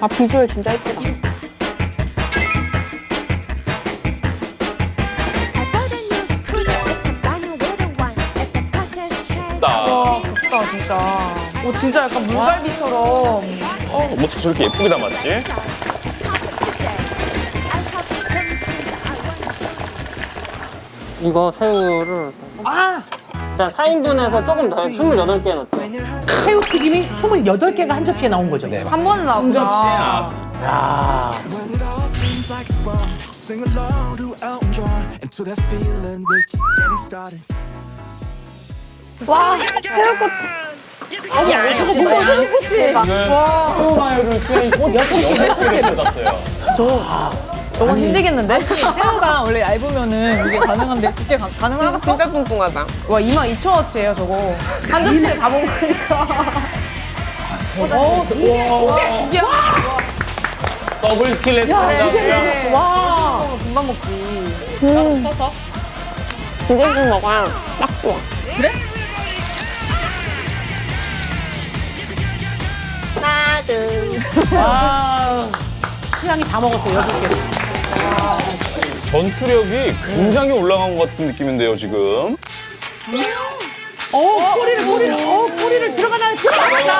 아 비주얼 진짜 예쁘다. 나. 좋다 진짜. 오 진짜 약간 물갈비처럼. 어, 어떻게 저렇게 예쁘게 담았지? 이거 새우를 아! 그냥 4인분에서 조금 더 28개 넣을게요 새우 튀김이 28개가 한 접시에 나온 거죠? 네. 한. 접시에 feeling we're just getting started. 와 새우꼬치. 야 역시 새우꼬치. 와 소마요를 수현이 곧 6개를 쏟았어요. 저 건 힘들겠는데? 새우가 원래 얇으면은 이게 가능한데 그게 가, 가능하겠어? 진짜 뚱뚱하다. 와 22,000원치예요 저거. 한 접시에 다 먹으니까. 어, 이게 더블 킬 했습니다. 와 금방 먹지. 음. 비빔국 먹어야 딱 좋아. 와. 수양이 다 먹었어요, 여섯 개. 전투력이 굉장히 올라간 것 같은 느낌인데요, 지금. 어, 꼬리를, 꼬리를, 어, 꼬리를 들어가나, 들어가나!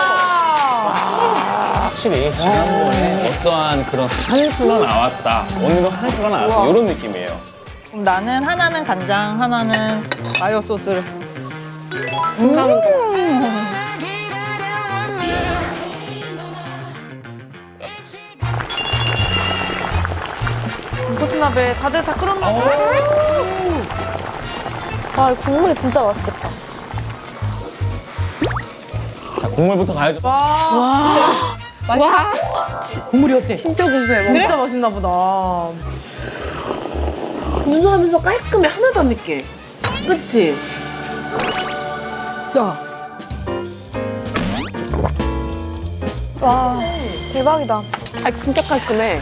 확실히 지난번에 어떠한 그런 한이 흘러나왔다. 오늘은 한이 흘러나왔다. 이런 느낌이에요. 그럼 나는 하나는 간장, 하나는 마요 소스를. 고추나베 다들 다 끓었나 봐. 아 국물이 진짜 맛있겠다. 자, 국물부터 가야죠. 국물이 어때? 진짜 구수해. 진짜 맛있나 보다. 군소하면서 깔끔해 하나도 안 맵게 그치? 와 대박이다. 아 진짜 깔끔해.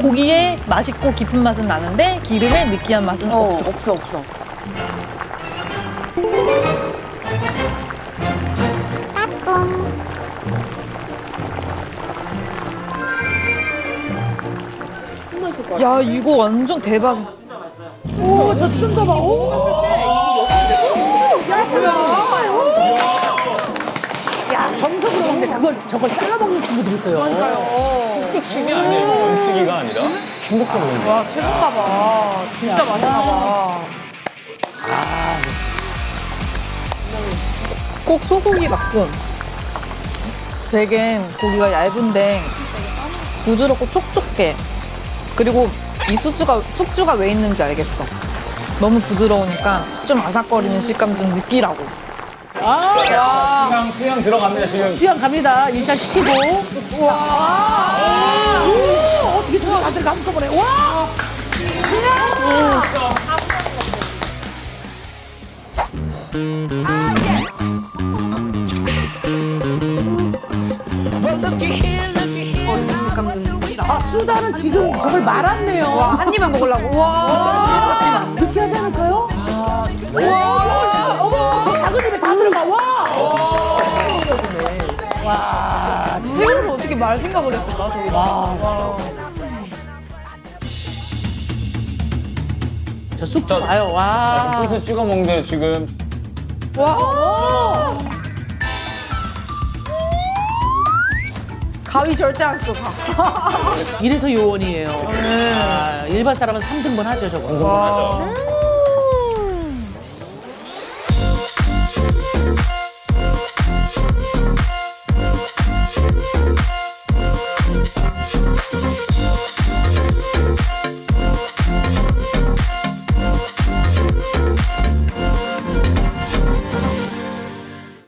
고기의 맛있고 깊은 맛은 나는데 기름의 느끼한 맛은 어, 없어. 없어 없어. 야 이거 완전 대박. 오, 저 뜬거 봐. 오. 야, 정석으로 먹는데 그걸, 저걸 잘라 먹는 친구들 있어요. 뚝뚝 식이 아니에요. 원치기가 아니라. 행복적으로. 와 최고인가 봐. 진짜 맛있나 봐. 꼭 소고기 만큼 되게 고기가 얇은데 부드럽고 촉촉해. 그리고 이 숙주가 숙주가 왜 있는지 알겠어. 너무 부드러우니까 좀 아삭거리는 식감 좀 느끼라고. 수 양, 수양 들어갑니다, 지금. 수양 갑니다. 일단 시키고. 와. 오, 어떻게 저기 다들 한꺼번에. 와. 아, 수다는 지금 저걸 말았네요. 한 입만 먹으려고. 와. 느끼하지 말 생각을 했을까? 저기. 와. 저 쑥도 봐요. 와. 소스 찍어 먹는데 지금. 와. 가위 절대 안 써. 가. 이래서 요원이에요. 아, 일반 사람은 3등분 하죠, 저거. 궁금하죠.